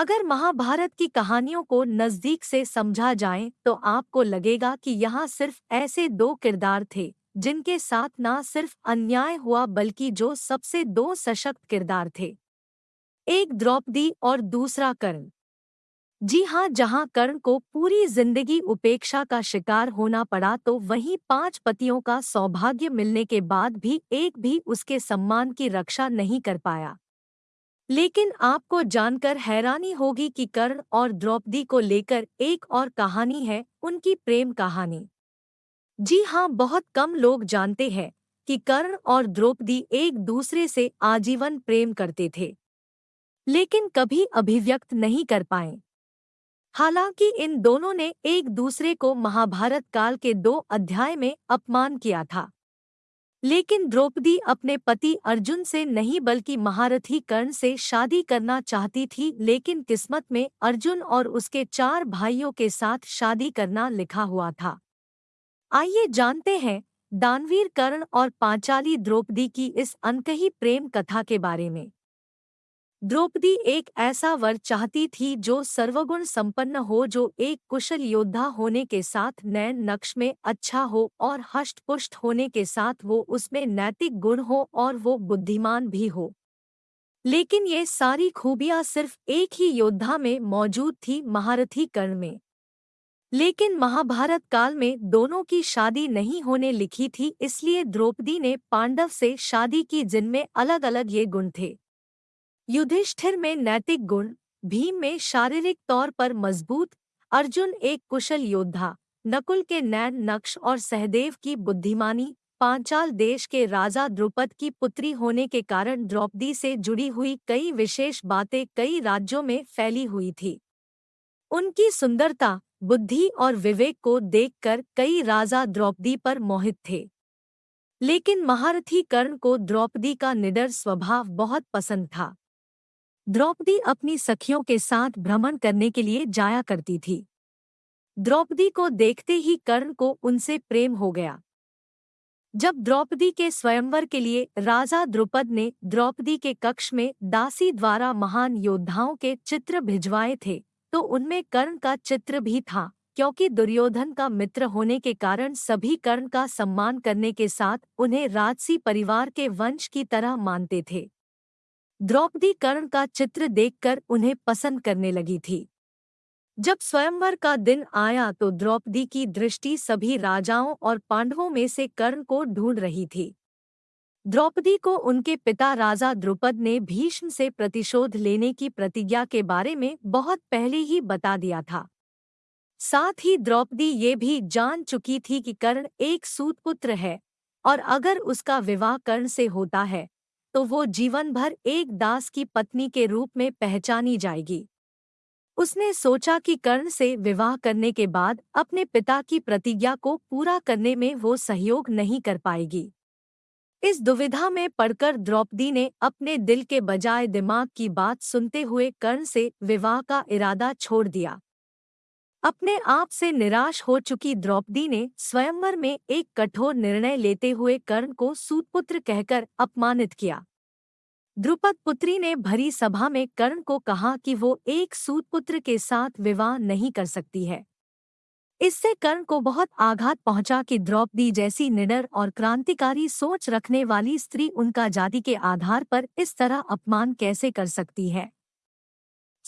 अगर महाभारत की कहानियों को नज़दीक से समझा जाए तो आपको लगेगा कि यहाँ सिर्फ़ ऐसे दो किरदार थे, जिनके साथ न सिर्फ़ अन्याय हुआ बल्कि जो सबसे दो सशक्त किरदार थे। एक द्रौपदी और दूसरा कर्ण। जी हाँ जहाँ कर्ण को पूरी ज़िंदगी उपेक्षा का शिकार होना पड़ा तो वहीं पाँच पतियों का सौभाग्य मिलने के बाद भी एक भी उसके सम्मान की रक्षा नहीं कर पाया। लेकिन आपको जानकर हैरानी होगी कि कर्ण और द्रौपदी को लेकर एक और कहानी है, उनकी प्रेम कहानी। जी हाँ बहुत कम लोग जानते हैं कि कर्ण और द्रौपदी एक दूसरे से आजीवन प्रेम करते थे, लेकिन कभी अभिव्यक्त नहीं कर पाए। हालाँकि इन दोनों ने एक दूसरे को महाभारत काल के दो अध्याय में अपमान किया था। लेकिन द्रौपदी अपने पति अर्जुन से नहीं बल्कि महारथी कर्ण से शादी करना चाहती थी, लेकिन किस्मत में अर्जुन और उसके चार भाइयों के साथ शादी करना लिखा हुआ था। आइए जानते हैं, दानवीर कर्ण और पांचाली द्रौपदी की इस अनकही प्रेम कथा के बारे में। द्रौपदी एक ऐसा वर चाहती थी जो सर्वगुण संपन्न हो, जो एक कुशल योद्धा होने के साथ नैन नक्श में अच्छा हो और हष्टपुष्ट होने के साथ वो उसमें नैतिक गुण हो और वो बुद्धिमान भी हो। लेकिन ये सारी खूबियाँ सिर्फ़ एक ही योद्धा में मौजूद थी महारथी कर्ण में। लेकिन महाभारत काल में दोनों की शादी नहीं होने लिखी थी, इसलिए द्रौपदी ने पांडव से शादी की जिनमें अलग अलग ये गुण थे। युधिष्ठिर में नैतिक गुण, भीम में शारीरिक तौर पर मज़बूत, अर्जुन एक कुशल योद्धा, नकुल के नैन नक्श और सहदेव की बुद्धिमानी, पांचाल देश के राजा द्रुपद की पुत्री होने के कारण द्रौपदी से जुड़ी हुई कई विशेष बातें कई राज्यों में फैली हुई थी। उनकी सुंदरता, बुद्धि और विवेक को देखकर कई राजा द्रौपदी पर मोहित थे। लेकिन महारथी कर्ण को द्रौपदी का निडर स्वभाव बहुत पसंद था। द्रौपदी अपनी सखियों के साथ भ्रमण करने के लिए जाया करती थी। द्रौपदी को देखते ही कर्ण को उनसे प्रेम हो गया। जब द्रौपदी के स्वयंवर के लिए राजा द्रुपद ने द्रौपदी के कक्ष में दासी द्वारा महान योद्धाओं के चित्र भिजवाए थे तो उनमें कर्ण का चित्र भी था, क्योंकि दुर्योधन का मित्र होने के कारण सभी कर्ण का सम्मान करने के साथ उन्हें राजसी परिवार के वंश की तरह मानते थे। द्रौपदी कर्ण का चित्र देखकर उन्हें पसंद करने लगी थी। जब स्वयंवर का दिन आया तो द्रौपदी की दृष्टि सभी राजाओं और पांडवों में से कर्ण को ढूंढ रही थी। द्रौपदी को उनके पिता राजा द्रुपद ने भीष्म से प्रतिशोध लेने की प्रतिज्ञा के बारे में बहुत पहले ही बता दिया था। साथ ही द्रौपदी ये भी जान चुकी थी कि कर्ण एक सूतपुत्र है और अगर उसका विवाह कर्ण से होता है तो वो जीवन भर एक दास की पत्नी के रूप में पहचानी जाएगी। उसने सोचा कि कर्ण से विवाह करने के बाद अपने पिता की प्रतिज्ञा को पूरा करने में वो सहयोग नहीं कर पाएगी। इस दुविधा में पढ़कर द्रौपदी ने अपने दिल के बजाय दिमाग की बात सुनते हुए कर्ण से विवाह का इरादा छोड़ दिया। अपने आप से निराश हो चुकी द्रौपदी ने स्वयंवर में एक कठोर निर्णय लेते हुए कर्ण को सूतपुत्र कहकर अपमानित किया। द्रुपद पुत्री ने भरी सभा में कर्ण को कहा कि वो एक सूतपुत्र के साथ विवाह नहीं कर सकती है। इससे कर्ण को बहुत आघात पहुँचा कि द्रौपदी जैसी निडर और क्रांतिकारी सोच रखने वाली स्त्री उनका जाति के आधार पर इस तरह अपमान कैसे कर सकती है।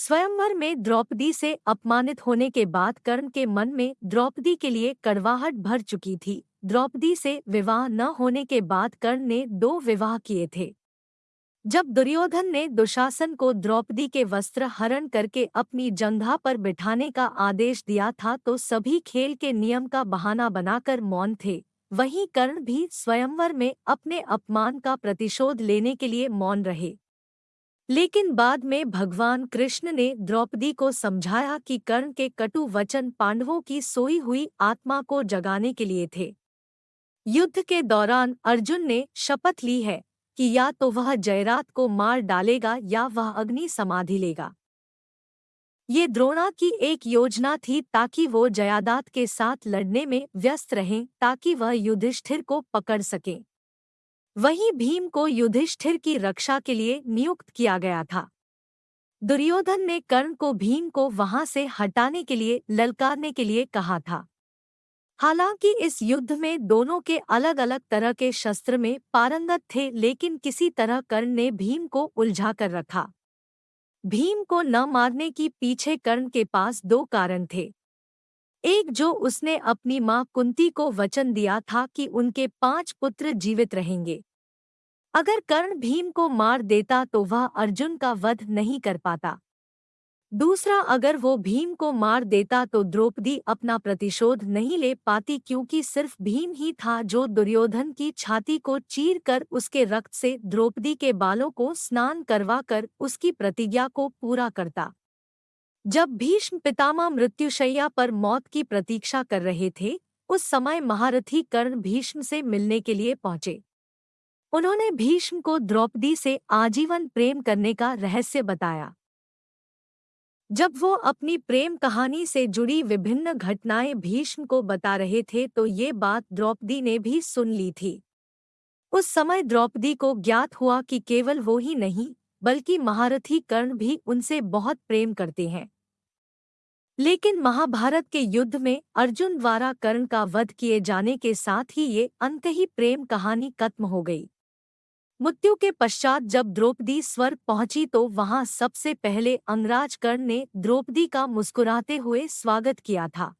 स्वयंवर में द्रौपदी से अपमानित होने के बाद कर्ण के मन में द्रौपदी के लिए कड़वाहट भर चुकी थी। द्रौपदी से विवाह न होने के बाद कर्ण ने दो विवाह किए थे। जब दुर्योधन ने दुशासन को द्रौपदी के वस्त्र हरण करके अपनी जंघा पर बिठाने का आदेश दिया था तो सभी खेल के नियम का बहाना बनाकर मौन थे। वहीं कर्ण भी स्वयंवर में अपने अपमान का प्रतिशोध लेने के लिए मौन रहे। लेकिन बाद में भगवान कृष्ण ने द्रौपदी को समझाया कि कर्ण के कटु वचन पांडवों की सोई हुई आत्मा को जगाने के लिए थे। युद्ध के दौरान अर्जुन ने शपथ ली है कि या तो वह जयरात को मार डालेगा या वह अग्नि समाधि लेगा। ये द्रोणा की एक योजना थी ताकि वो जयादात के साथ लड़ने में व्यस्त रहें, ताकि वह युधिष्ठिर को पकड़ सके। वहीं भीम को युधिष्ठिर की रक्षा के लिए नियुक्त किया गया था। दुर्योधन ने कर्ण को भीम को वहाँ से हटाने के लिए, ललकारने के लिए कहा था। हालाँकि इस युद्ध में दोनों के अलग अलग तरह के शस्त्र में पारंगत थे, लेकिन किसी तरह कर्ण ने भीम को उलझा कर रखा। भीम को न मारने की पीछे कर्ण के पास दो कारण थे। एक जो उसने अपनी माँ कुंती को वचन दिया था कि उनके पाँच पुत्र जीवित रहेंगे। अगर कर्ण भीम को मार देता तो वह अर्जुन का वध नहीं कर पाता। दूसरा, अगर वो भीम को मार देता तो द्रौपदी अपना प्रतिशोध नहीं ले पाती क्योंकि सिर्फ़ भीम ही था जो दुर्योधन की छाती को चीर कर उसके रक्त से द्रौपदी के बालों को स्नान करवा कर उसकी प्रतिज्ञा को पूरा करता। जब भीष्म पितामह मृत्युशैया पर मौत की प्रतीक्षा कर रहे थे, उस समय महारथी कर्ण भीष्म से मिलने के लिए पहुँचे। उन्होंने भीष्म को द्रौपदी से आजीवन प्रेम करने का रहस्य बताया। जब वो अपनी प्रेम कहानी से जुड़ी विभिन्न घटनाएँ भीष्म को बता रहे थे तो ये बात द्रौपदी ने भी सुन ली थी। उस समय द्रौपदी को ज्ञात हुआ कि केवल वो ही नहीं बल्कि महारथी कर्ण भी उनसे बहुत प्रेम करते हैं। लेकिन महाभारत के युद्ध में अर्जुन द्वारा कर्ण का वध किए जाने के साथ ही ये अंत ही प्रेम कहानी खत्म हो गई। मृत्यु के पश्चात जब द्रौपदी स्वर्ग पहुँची तो वहाँ सबसे पहले अंगराज कर्ण ने द्रौपदी का मुस्कुराते हुए स्वागत किया था।